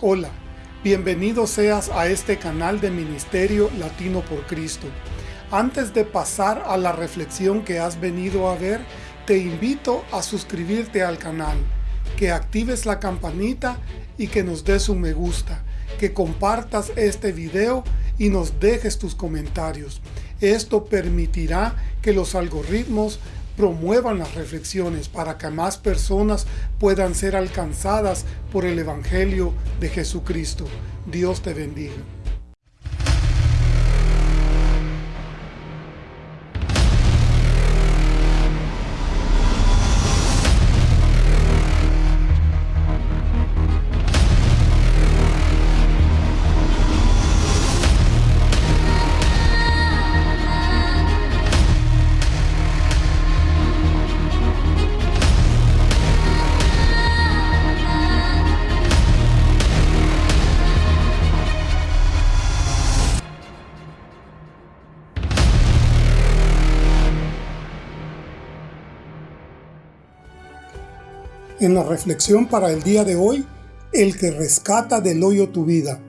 Hola, bienvenido seas a este canal de Ministerio Latino por Cristo. Antes de pasar a la reflexión que has venido a ver, te invito a suscribirte al canal, que actives la campanita y que nos des un me gusta, que compartas este video y nos dejes tus comentarios. Esto permitirá que los algoritmos promuevan las reflexiones para que más personas puedan ser alcanzadas por el Evangelio de Jesucristo. Dios te bendiga. En la reflexión para el día de hoy, el que rescata del hoyo tu vida.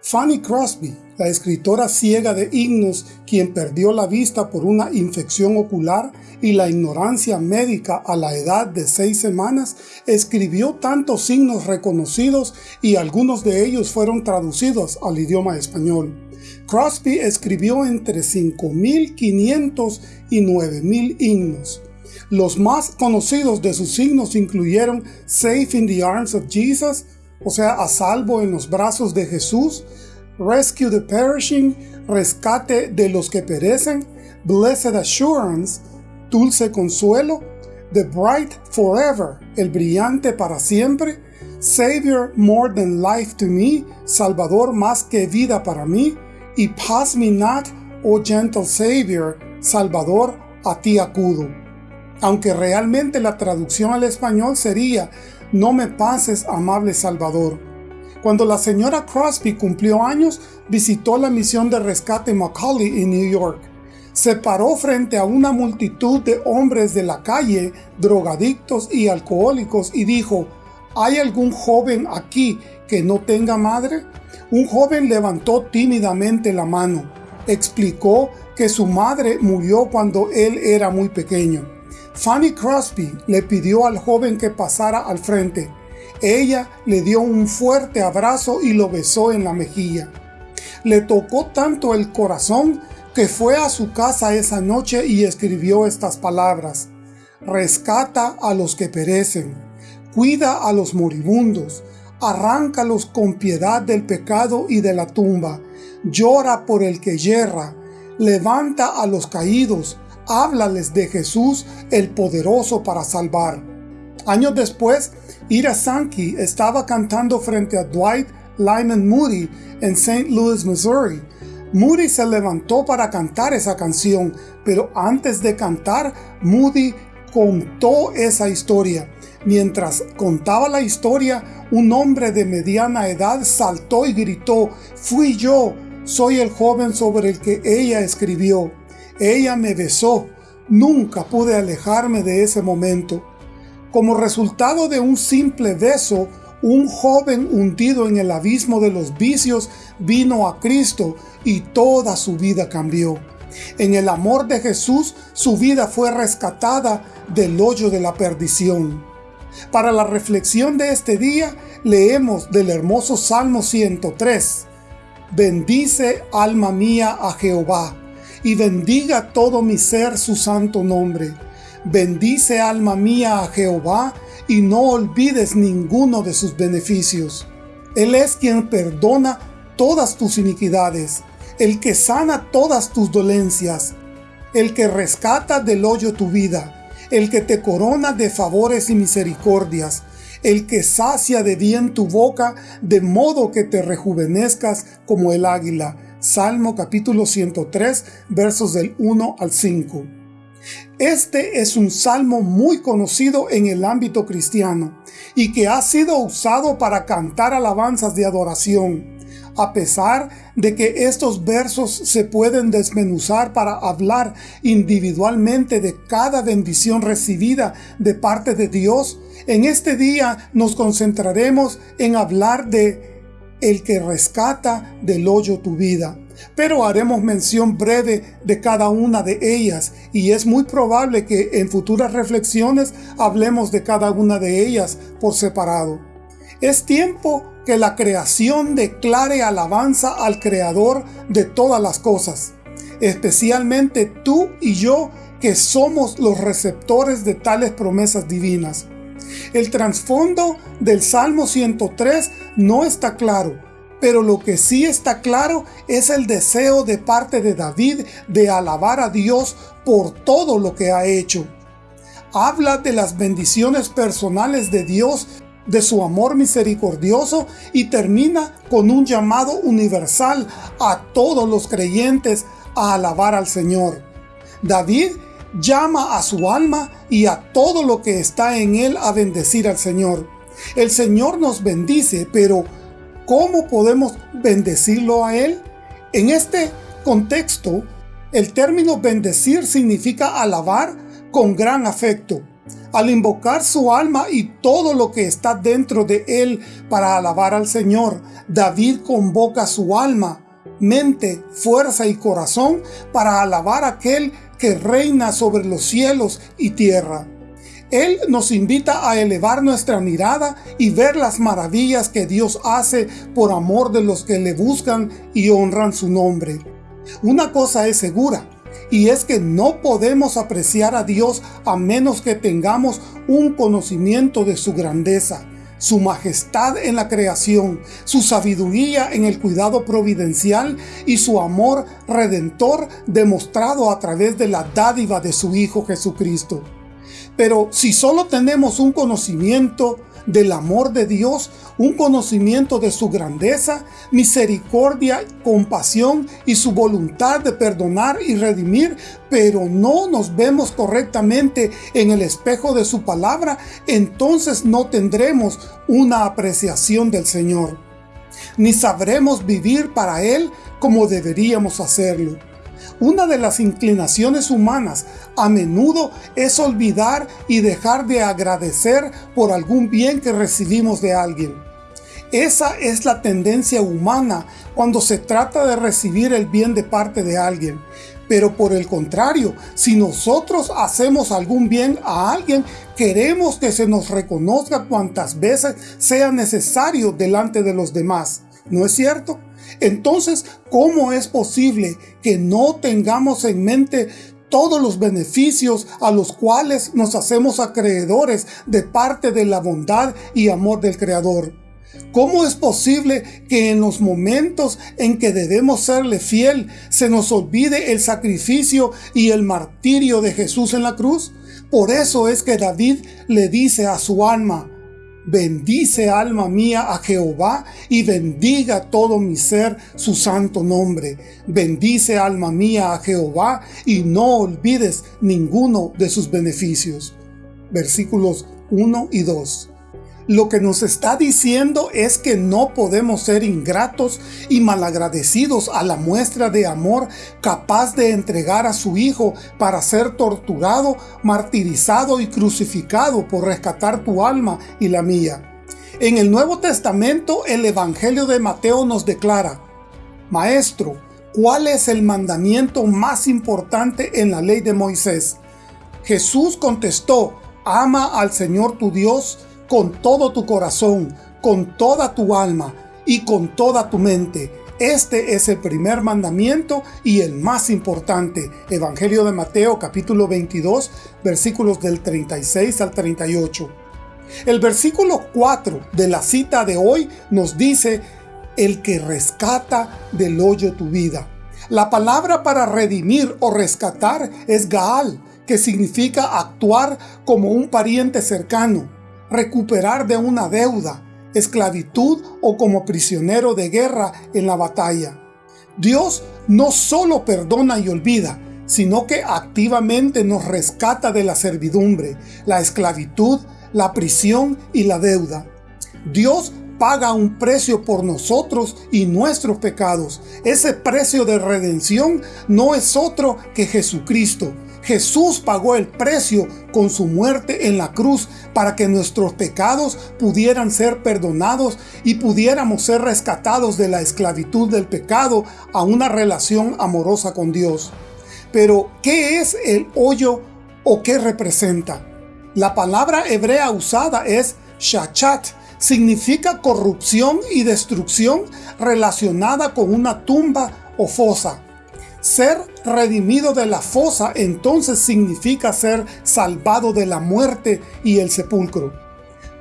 Fanny Crosby, la escritora ciega de himnos, quien perdió la vista por una infección ocular y la ignorancia médica a la edad de seis semanas, escribió tantos signos reconocidos y algunos de ellos fueron traducidos al idioma español. Crosby escribió entre 5.500 y 9.000 himnos. Los más conocidos de sus signos incluyeron Safe in the Arms of Jesus, o sea, a salvo en los brazos de Jesús, Rescue the Perishing, rescate de los que perecen, Blessed Assurance, dulce consuelo, The Bright Forever, el brillante para siempre, Savior more than life to me, Salvador más que vida para mí, y Pass me not, oh gentle Savior, Salvador, a ti acudo aunque realmente la traducción al español sería No me pases, amable Salvador. Cuando la señora Crosby cumplió años, visitó la misión de rescate Macaulay en New York. Se paró frente a una multitud de hombres de la calle, drogadictos y alcohólicos y dijo, ¿hay algún joven aquí que no tenga madre? Un joven levantó tímidamente la mano. Explicó que su madre murió cuando él era muy pequeño. Fanny Crosby le pidió al joven que pasara al frente. Ella le dio un fuerte abrazo y lo besó en la mejilla. Le tocó tanto el corazón que fue a su casa esa noche y escribió estas palabras. Rescata a los que perecen, cuida a los moribundos, arráncalos con piedad del pecado y de la tumba, llora por el que yerra, levanta a los caídos, háblales de Jesús el poderoso para salvar. Años después, Ira Sankey estaba cantando frente a Dwight Lyman Moody en St. Louis, Missouri. Moody se levantó para cantar esa canción, pero antes de cantar, Moody contó esa historia. Mientras contaba la historia, un hombre de mediana edad saltó y gritó, «¡Fui yo! Soy el joven sobre el que ella escribió». Ella me besó. Nunca pude alejarme de ese momento. Como resultado de un simple beso, un joven hundido en el abismo de los vicios vino a Cristo y toda su vida cambió. En el amor de Jesús, su vida fue rescatada del hoyo de la perdición. Para la reflexión de este día, leemos del hermoso Salmo 103. Bendice, alma mía, a Jehová y bendiga todo mi ser su santo nombre. Bendice alma mía a Jehová, y no olvides ninguno de sus beneficios. Él es quien perdona todas tus iniquidades, el que sana todas tus dolencias, el que rescata del hoyo tu vida, el que te corona de favores y misericordias, el que sacia de bien tu boca, de modo que te rejuvenezcas como el águila, Salmo capítulo 103, versos del 1 al 5. Este es un salmo muy conocido en el ámbito cristiano y que ha sido usado para cantar alabanzas de adoración. A pesar de que estos versos se pueden desmenuzar para hablar individualmente de cada bendición recibida de parte de Dios, en este día nos concentraremos en hablar de el que rescata del hoyo tu vida. Pero haremos mención breve de cada una de ellas y es muy probable que en futuras reflexiones hablemos de cada una de ellas por separado. Es tiempo que la creación declare alabanza al Creador de todas las cosas, especialmente tú y yo que somos los receptores de tales promesas divinas. El trasfondo del Salmo 103 no está claro, pero lo que sí está claro es el deseo de parte de David de alabar a Dios por todo lo que ha hecho. Habla de las bendiciones personales de Dios, de su amor misericordioso y termina con un llamado universal a todos los creyentes a alabar al Señor. David llama a su alma y a todo lo que está en él a bendecir al Señor. El Señor nos bendice, pero ¿cómo podemos bendecirlo a Él? En este contexto, el término bendecir significa alabar con gran afecto. Al invocar su alma y todo lo que está dentro de él para alabar al Señor, David convoca su alma, mente, fuerza y corazón para alabar a aquel que reina sobre los cielos y tierra. Él nos invita a elevar nuestra mirada y ver las maravillas que Dios hace por amor de los que le buscan y honran su nombre. Una cosa es segura, y es que no podemos apreciar a Dios a menos que tengamos un conocimiento de su grandeza, su majestad en la creación, su sabiduría en el cuidado providencial y su amor redentor demostrado a través de la dádiva de su Hijo Jesucristo. Pero si solo tenemos un conocimiento del amor de Dios, un conocimiento de su grandeza, misericordia, compasión y su voluntad de perdonar y redimir, pero no nos vemos correctamente en el espejo de su palabra, entonces no tendremos una apreciación del Señor, ni sabremos vivir para Él como deberíamos hacerlo. Una de las inclinaciones humanas a menudo es olvidar y dejar de agradecer por algún bien que recibimos de alguien. Esa es la tendencia humana cuando se trata de recibir el bien de parte de alguien. Pero por el contrario, si nosotros hacemos algún bien a alguien, queremos que se nos reconozca cuantas veces sea necesario delante de los demás. ¿No es cierto? Entonces, ¿cómo es posible que no tengamos en mente todos los beneficios a los cuales nos hacemos acreedores de parte de la bondad y amor del Creador? ¿Cómo es posible que en los momentos en que debemos serle fiel se nos olvide el sacrificio y el martirio de Jesús en la cruz? Por eso es que David le dice a su alma, Bendice alma mía a Jehová y bendiga todo mi ser su santo nombre. Bendice alma mía a Jehová y no olvides ninguno de sus beneficios. Versículos 1 y 2. Lo que nos está diciendo es que no podemos ser ingratos y malagradecidos a la muestra de amor capaz de entregar a su Hijo para ser torturado, martirizado y crucificado por rescatar tu alma y la mía. En el Nuevo Testamento el Evangelio de Mateo nos declara, Maestro, ¿cuál es el mandamiento más importante en la ley de Moisés? Jesús contestó, ama al Señor tu Dios con todo tu corazón, con toda tu alma y con toda tu mente. Este es el primer mandamiento y el más importante. Evangelio de Mateo capítulo 22 versículos del 36 al 38. El versículo 4 de la cita de hoy nos dice, el que rescata del hoyo tu vida. La palabra para redimir o rescatar es Gaal, que significa actuar como un pariente cercano recuperar de una deuda, esclavitud o como prisionero de guerra en la batalla. Dios no solo perdona y olvida, sino que activamente nos rescata de la servidumbre, la esclavitud, la prisión y la deuda. Dios paga un precio por nosotros y nuestros pecados. Ese precio de redención no es otro que Jesucristo, Jesús pagó el precio con su muerte en la cruz para que nuestros pecados pudieran ser perdonados y pudiéramos ser rescatados de la esclavitud del pecado a una relación amorosa con Dios. Pero, ¿qué es el hoyo o qué representa? La palabra hebrea usada es shachat, significa corrupción y destrucción relacionada con una tumba o fosa. Ser redimido de la fosa entonces significa ser salvado de la muerte y el sepulcro.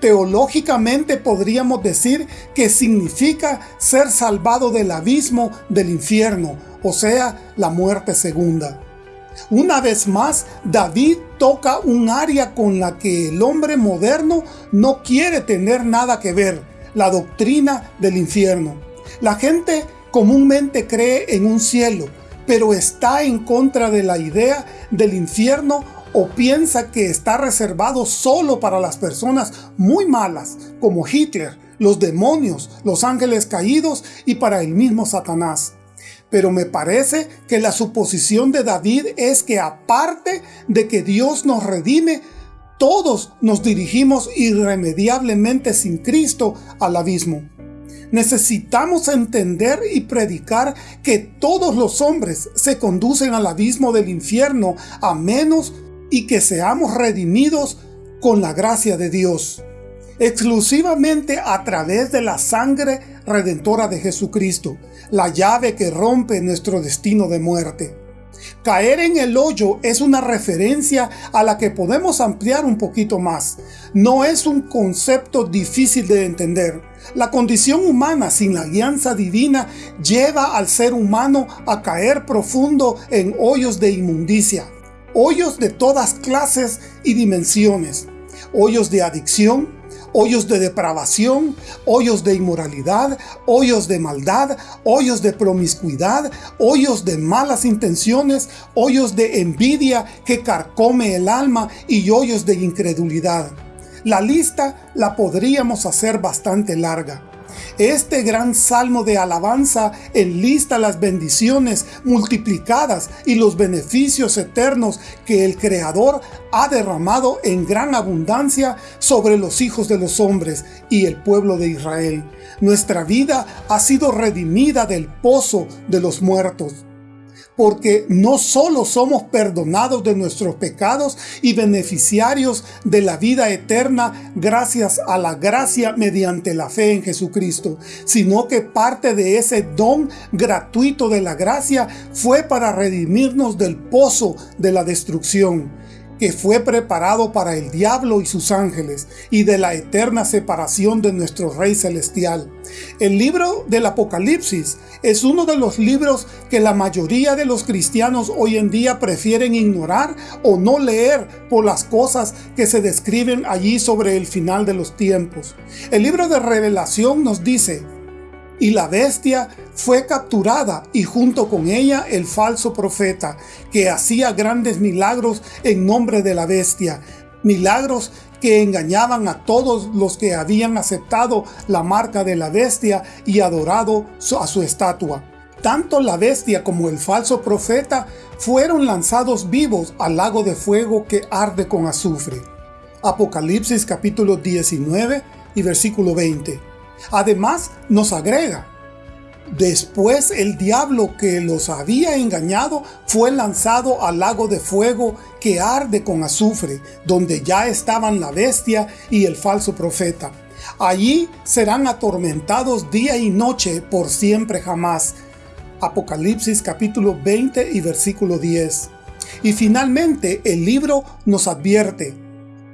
Teológicamente podríamos decir que significa ser salvado del abismo del infierno, o sea, la muerte segunda. Una vez más, David toca un área con la que el hombre moderno no quiere tener nada que ver, la doctrina del infierno. La gente comúnmente cree en un cielo, pero está en contra de la idea del infierno o piensa que está reservado solo para las personas muy malas, como Hitler, los demonios, los ángeles caídos y para el mismo Satanás. Pero me parece que la suposición de David es que aparte de que Dios nos redime, todos nos dirigimos irremediablemente sin Cristo al abismo. Necesitamos entender y predicar que todos los hombres se conducen al abismo del infierno a menos y que seamos redimidos con la gracia de Dios, exclusivamente a través de la sangre redentora de Jesucristo, la llave que rompe nuestro destino de muerte. Caer en el hoyo es una referencia a la que podemos ampliar un poquito más. No es un concepto difícil de entender. La condición humana sin la alianza divina lleva al ser humano a caer profundo en hoyos de inmundicia. Hoyos de todas clases y dimensiones. Hoyos de adicción, hoyos de depravación, hoyos de inmoralidad, hoyos de maldad, hoyos de promiscuidad, hoyos de malas intenciones, hoyos de envidia que carcome el alma y hoyos de incredulidad. La lista la podríamos hacer bastante larga. Este gran salmo de alabanza enlista las bendiciones multiplicadas y los beneficios eternos que el Creador ha derramado en gran abundancia sobre los hijos de los hombres y el pueblo de Israel. Nuestra vida ha sido redimida del pozo de los muertos porque no solo somos perdonados de nuestros pecados y beneficiarios de la vida eterna gracias a la gracia mediante la fe en Jesucristo, sino que parte de ese don gratuito de la gracia fue para redimirnos del pozo de la destrucción que fue preparado para el diablo y sus ángeles, y de la eterna separación de nuestro Rey Celestial. El libro del Apocalipsis es uno de los libros que la mayoría de los cristianos hoy en día prefieren ignorar o no leer por las cosas que se describen allí sobre el final de los tiempos. El libro de Revelación nos dice, y la bestia fue capturada y junto con ella el falso profeta, que hacía grandes milagros en nombre de la bestia, milagros que engañaban a todos los que habían aceptado la marca de la bestia y adorado a su estatua. Tanto la bestia como el falso profeta fueron lanzados vivos al lago de fuego que arde con azufre. Apocalipsis capítulo 19 y versículo 20. Además, nos agrega, Después el diablo que los había engañado fue lanzado al lago de fuego que arde con azufre, donde ya estaban la bestia y el falso profeta. Allí serán atormentados día y noche por siempre jamás. Apocalipsis capítulo 20 y versículo 10. Y finalmente el libro nos advierte,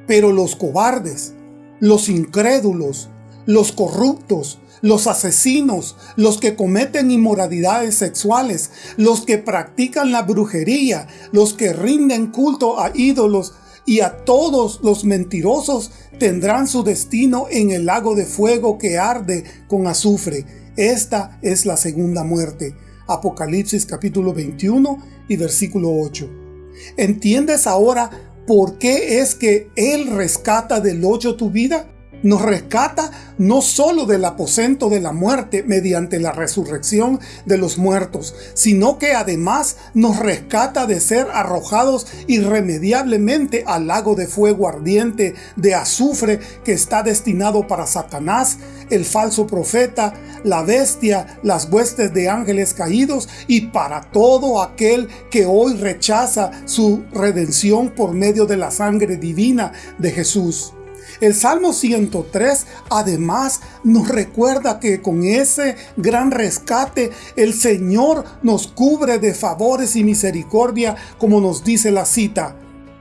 pero los cobardes, los incrédulos, los corruptos, los asesinos, los que cometen inmoralidades sexuales, los que practican la brujería, los que rinden culto a ídolos y a todos los mentirosos tendrán su destino en el lago de fuego que arde con azufre. Esta es la segunda muerte. Apocalipsis capítulo 21 y versículo 8. ¿Entiendes ahora por qué es que Él rescata del hoyo tu vida? Nos rescata no solo del aposento de la muerte mediante la resurrección de los muertos, sino que además nos rescata de ser arrojados irremediablemente al lago de fuego ardiente de azufre que está destinado para Satanás, el falso profeta, la bestia, las huestes de ángeles caídos y para todo aquel que hoy rechaza su redención por medio de la sangre divina de Jesús. El Salmo 103 además nos recuerda que con ese gran rescate el Señor nos cubre de favores y misericordia como nos dice la cita.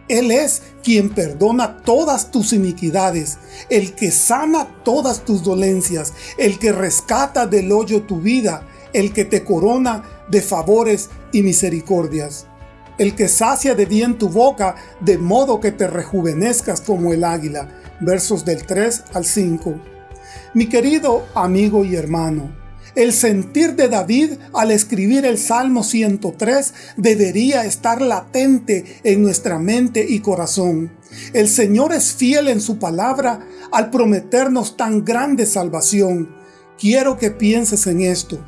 Él es quien perdona todas tus iniquidades, el que sana todas tus dolencias, el que rescata del hoyo tu vida, el que te corona de favores y misericordias el que sacia de bien tu boca, de modo que te rejuvenezcas como el águila versos del 3 al 5. Mi querido amigo y hermano, el sentir de David al escribir el Salmo 103 debería estar latente en nuestra mente y corazón. El Señor es fiel en su palabra al prometernos tan grande salvación. Quiero que pienses en esto.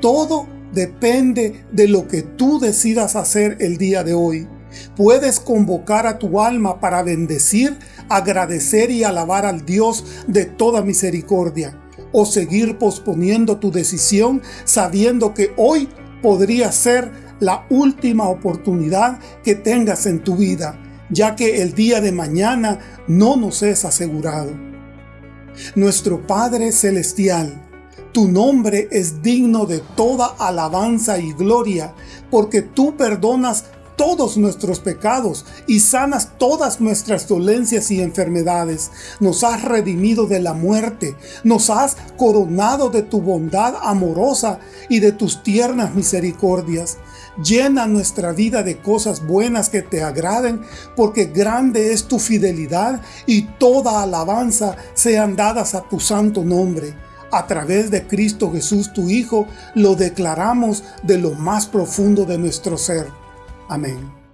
Todo depende de lo que tú decidas hacer el día de hoy. Puedes convocar a tu alma para bendecir, agradecer y alabar al Dios de toda misericordia, o seguir posponiendo tu decisión sabiendo que hoy podría ser la última oportunidad que tengas en tu vida, ya que el día de mañana no nos es asegurado. Nuestro Padre Celestial, tu nombre es digno de toda alabanza y gloria, porque tú perdonas todos nuestros pecados y sanas todas nuestras dolencias y enfermedades. Nos has redimido de la muerte, nos has coronado de tu bondad amorosa y de tus tiernas misericordias. Llena nuestra vida de cosas buenas que te agraden, porque grande es tu fidelidad y toda alabanza sean dadas a tu santo nombre. A través de Cristo Jesús tu Hijo, lo declaramos de lo más profundo de nuestro ser. Amén.